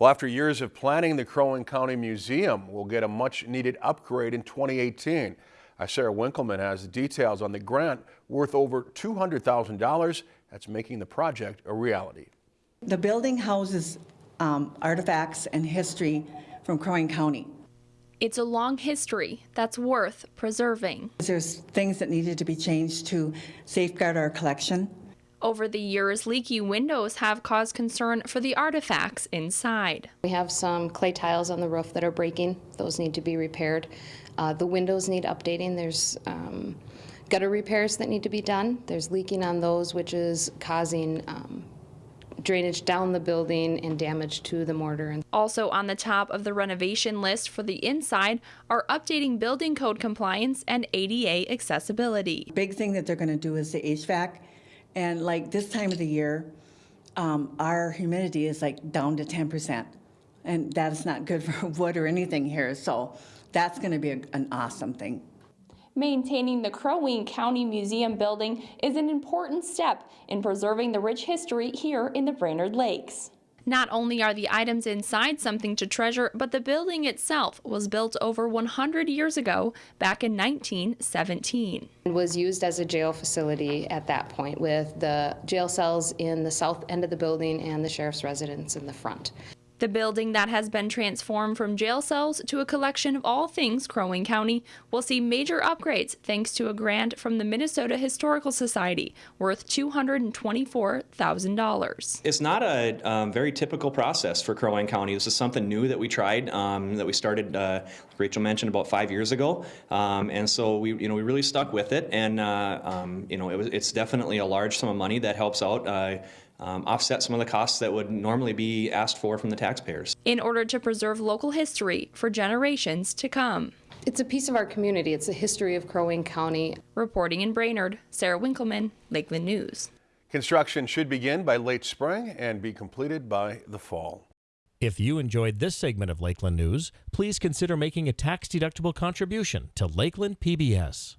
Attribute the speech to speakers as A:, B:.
A: Well, after years of planning, the Crow Wing County Museum will get a much needed upgrade in 2018. Uh, Sarah Winkleman has the details on the grant worth over $200,000 that's making the project a reality.
B: The building houses um, artifacts and history from Crow Wing County.
C: It's a long history that's worth preserving.
B: There's things that needed to be changed to safeguard our collection.
C: Over the years, leaky windows have caused concern for the artifacts inside.
D: We have some clay tiles on the roof that are breaking. Those need to be repaired. Uh, the windows need updating. There's um, gutter repairs that need to be done. There's leaking on those, which is causing um, drainage down the building and damage to the mortar.
C: Also on the top of the renovation list for the inside are updating building code compliance and ADA accessibility.
B: Big thing that they're going to do is the HVAC. And like this time of the year, um, our humidity is like down to 10%. And that's not good for wood or anything here. So that's going to be a, an awesome thing.
C: Maintaining the Crow Wing County Museum building is an important step in preserving the rich history here in the Brainerd Lakes. Not only are the items inside something to treasure, but the building itself was built over 100 years ago, back in 1917.
D: It was used as a jail facility at that point with the jail cells in the south end of the building and the sheriff's residence in the front.
C: The building that has been transformed from jail cells to a collection of all things Crow Wing County will see major upgrades thanks to a grant from the Minnesota Historical Society worth $224,000.
E: It's not a um, very typical process for Crow Wing County. This is something new that we tried, um, that we started, uh, Rachel mentioned, about five years ago. Um, and so we, you know, we really stuck with it. And, uh, um, you know, it was, it's definitely a large sum of money that helps out. Uh, um, offset some of the costs that would normally be asked for from the taxpayers.
C: In order to preserve local history for generations to come.
D: It's a piece of our community. It's a history of Crow Wing County.
C: Reporting in Brainerd, Sarah Winkleman, Lakeland News.
A: Construction should begin by late spring and be completed by the fall.
F: If you enjoyed this segment of Lakeland News, please consider making a tax-deductible contribution to Lakeland PBS.